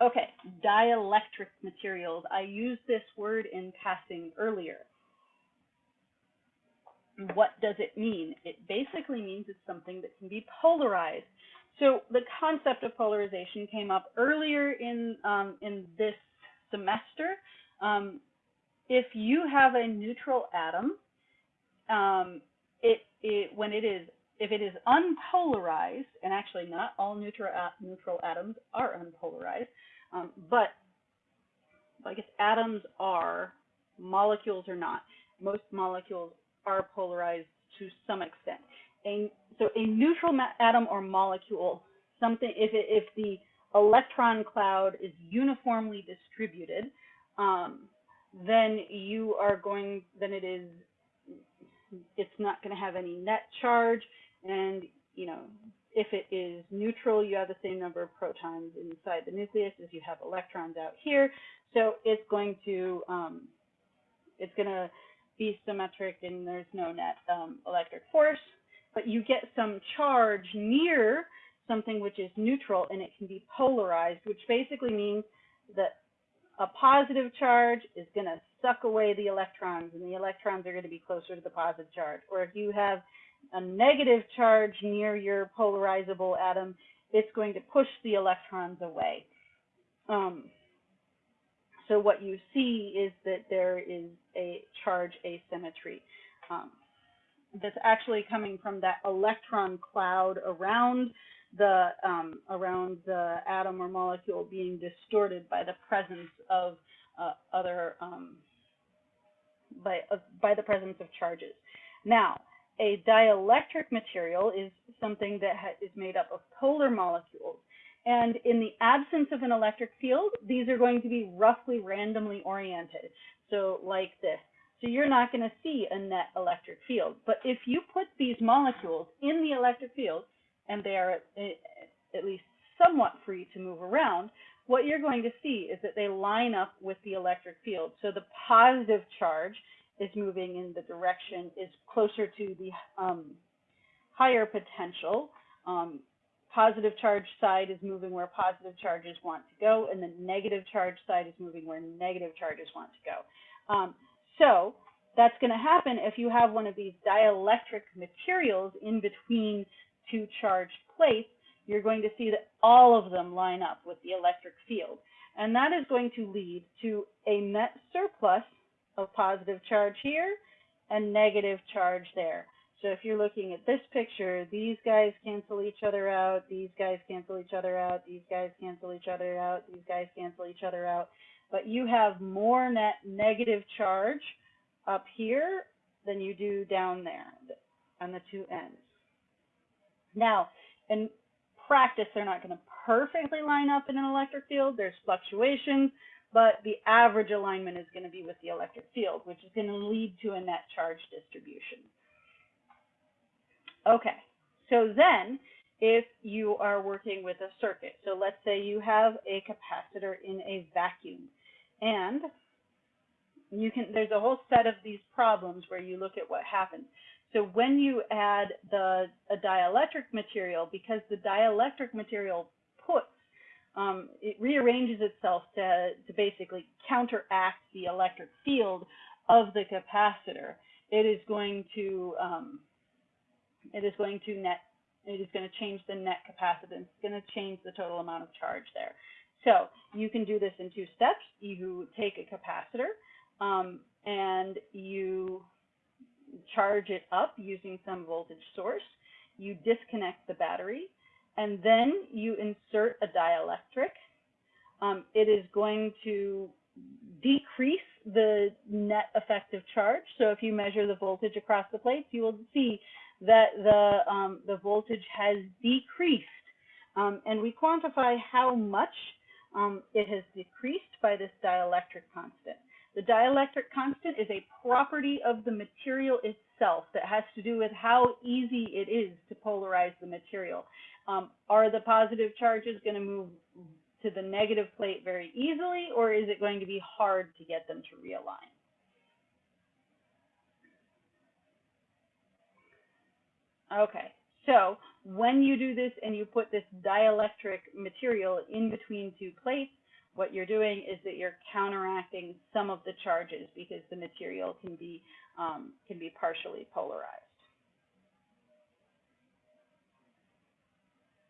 Okay, dielectric materials. I used this word in passing earlier. What does it mean? It basically means it's something that can be polarized. So the concept of polarization came up earlier in, um, in this semester. Um, if you have a neutral atom, um, it, it, when it is, if it is unpolarized, and actually not all neutral, neutral atoms are unpolarized, um, but I guess atoms are, molecules are not. Most molecules are polarized to some extent. A, so a neutral atom or molecule, something if it, if the electron cloud is uniformly distributed, um, then you are going, then it is, it's not going to have any net charge, and you know, if it is neutral, you have the same number of protons inside the nucleus as you have electrons out here. So it's going to, um, it's going to be symmetric and there's no net um, electric force, but you get some charge near something which is neutral and it can be polarized, which basically means that a positive charge is going to suck away the electrons and the electrons are going to be closer to the positive charge. Or if you have a negative charge near your polarizable atom, it's going to push the electrons away. Um, so what you see is that there is a charge asymmetry um, that's actually coming from that electron cloud around the um, around the atom or molecule being distorted by the presence of uh, other um, by uh, by the presence of charges. Now, a dielectric material is something that is made up of polar molecules. And in the absence of an electric field, these are going to be roughly randomly oriented. So like this. So you're not going to see a net electric field. But if you put these molecules in the electric field, and they are eh, at least somewhat free to move around, what you're going to see is that they line up with the electric field. So the positive charge is moving in the direction, is closer to the um, higher potential. Um, positive charge side is moving where positive charges want to go, and the negative charge side is moving where negative charges want to go. Um, so that's going to happen if you have one of these dielectric materials in between two charged plates, you're going to see that all of them line up with the electric field. And that is going to lead to a net surplus of positive charge here and negative charge there. So if you're looking at this picture, these guys cancel each other out, these guys cancel each other out, these guys cancel each other out, these guys cancel each other out. But you have more net negative charge up here than you do down there on the two ends. Now, in practice, they're not going to perfectly line up in an electric field. There's fluctuations but the average alignment is going to be with the electric field, which is going to lead to a net charge distribution. Okay, so then if you are working with a circuit, so let's say you have a capacitor in a vacuum, and you can, there's a whole set of these problems where you look at what happens. So when you add the a dielectric material, because the dielectric material puts um, it rearranges itself to, to basically counteract the electric field of the capacitor. It is going to um, it is going to net it is going to change the net capacitance. It's going to change the total amount of charge there. So you can do this in two steps. You take a capacitor um, and you charge it up using some voltage source. You disconnect the battery and then you insert a dielectric, um, it is going to decrease the net effective charge. So if you measure the voltage across the plates, you will see that the, um, the voltage has decreased. Um, and we quantify how much um, it has decreased by this dielectric constant. The dielectric constant is a property of the material itself that has to do with how easy it is to polarize the material. Um, are the positive charges going to move to the negative plate very easily, or is it going to be hard to get them to realign? Okay, so when you do this and you put this dielectric material in between two plates, what you're doing is that you're counteracting some of the charges because the material can be um, can be partially polarized.